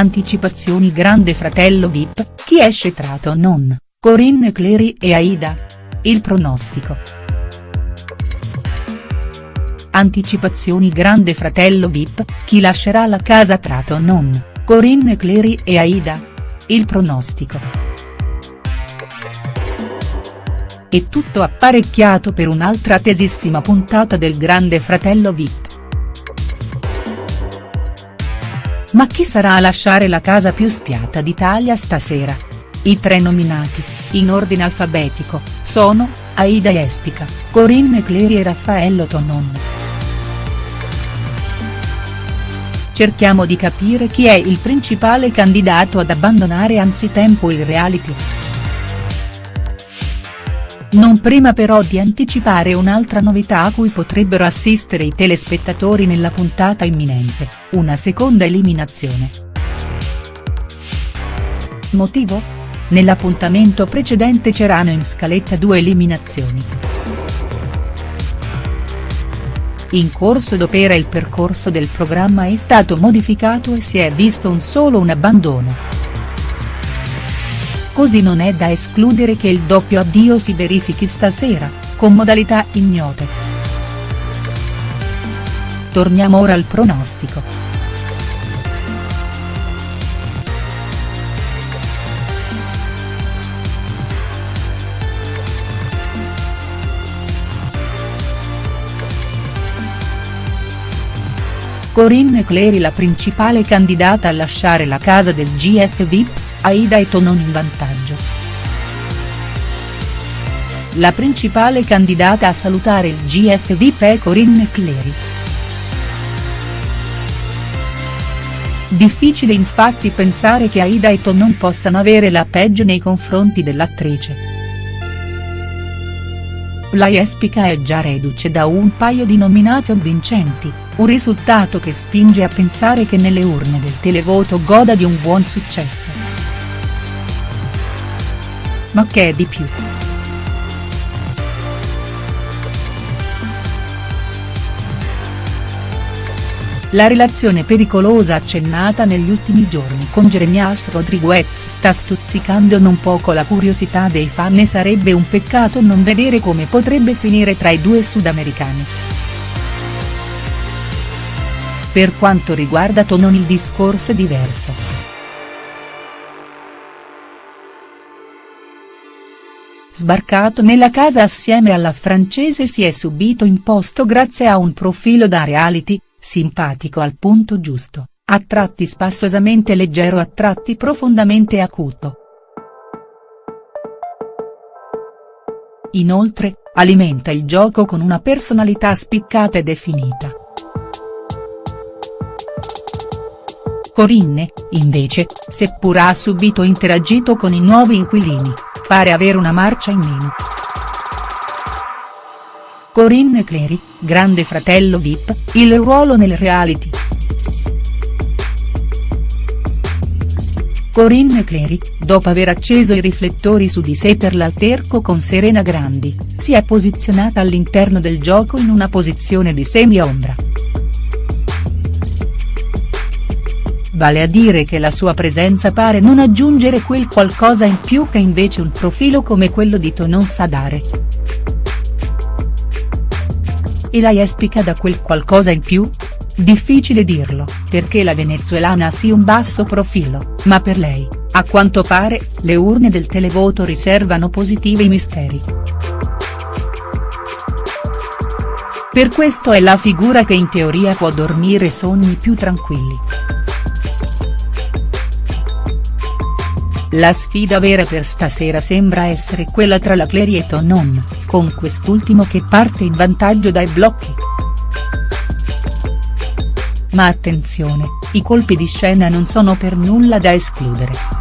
Anticipazioni Grande Fratello Vip, chi esce tra non, Corinne Clery e Aida? Il pronostico. Anticipazioni Grande Fratello Vip, chi lascerà la casa tra non, Corinne Clery e Aida? Il pronostico. È tutto apparecchiato per un'altra attesissima puntata del Grande Fratello Vip. Ma chi sarà a lasciare la casa più spiata d'Italia stasera? I tre nominati, in ordine alfabetico, sono, Aida Espica, Corinne Clery e Raffaello Tonon. Cerchiamo di capire chi è il principale candidato ad abbandonare anzitempo il reality. Non prima però di anticipare un'altra novità a cui potrebbero assistere i telespettatori nella puntata imminente, una seconda eliminazione. Motivo? Nell'appuntamento precedente c'erano in scaletta due eliminazioni. In corso d'opera il percorso del programma è stato modificato e si è visto un solo un abbandono così non è da escludere che il doppio addio si verifichi stasera, con modalità ignote. Torniamo ora al pronostico. Corinne Clery la principale candidata a lasciare la casa del GF VIP, Aida e Tonon in vantaggio. La principale candidata a salutare il GF VIP è Corinne Clery. Difficile infatti pensare che Aida e Tonon possano avere la peggio nei confronti dell'attrice. La Jespica è già reduce da un paio di nomination vincenti, un risultato che spinge a pensare che nelle urne del televoto goda di un buon successo ma che è di più. La relazione pericolosa accennata negli ultimi giorni con Jeremias Rodriguez sta stuzzicando non poco la curiosità dei fan e sarebbe un peccato non vedere come potrebbe finire tra i due sudamericani. Per quanto riguarda Tonon il discorso è diverso. Sbarcato nella casa assieme alla francese si è subito imposto grazie a un profilo da reality, simpatico al punto giusto, a tratti spassosamente leggero a tratti profondamente acuto. Inoltre, alimenta il gioco con una personalità spiccata e definita. Corinne, invece, seppur ha subito interagito con i nuovi inquilini, pare avere una marcia in meno. Corinne Clery, grande fratello Vip, il ruolo nel reality. Corinne Clery, dopo aver acceso i riflettori su di sé per l'alterco con Serena Grandi, si è posizionata all'interno del gioco in una posizione di semi-ombra. Vale a dire che la sua presenza pare non aggiungere quel qualcosa in più che invece un profilo come quello di Tonon sa dare. E la Jespica da quel qualcosa in più? Difficile dirlo, perché la venezuelana ha sì un basso profilo, ma per lei, a quanto pare, le urne del televoto riservano positivi misteri. Per questo è la figura che in teoria può dormire sogni più tranquilli. La sfida vera per stasera sembra essere quella tra la Clery e Tonon, con quest'ultimo che parte in vantaggio dai blocchi. Ma attenzione, i colpi di scena non sono per nulla da escludere.